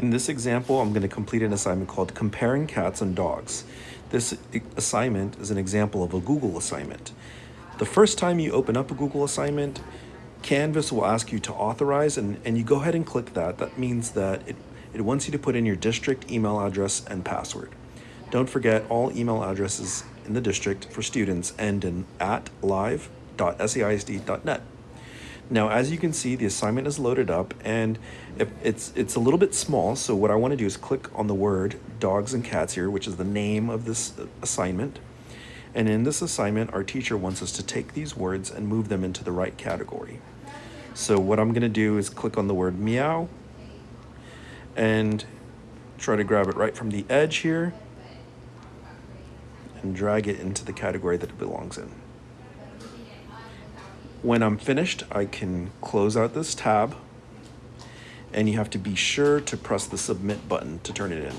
In this example, I'm going to complete an assignment called Comparing Cats and Dogs. This assignment is an example of a Google assignment. The first time you open up a Google assignment, Canvas will ask you to authorize and, and you go ahead and click that. That means that it, it wants you to put in your district email address and password. Don't forget all email addresses in the district for students end in at live.saisd.net. Now, as you can see, the assignment is loaded up and it's, it's a little bit small. So what I wanna do is click on the word dogs and cats here, which is the name of this assignment. And in this assignment, our teacher wants us to take these words and move them into the right category. So what I'm gonna do is click on the word meow and try to grab it right from the edge here and drag it into the category that it belongs in. When I'm finished, I can close out this tab and you have to be sure to press the submit button to turn it in.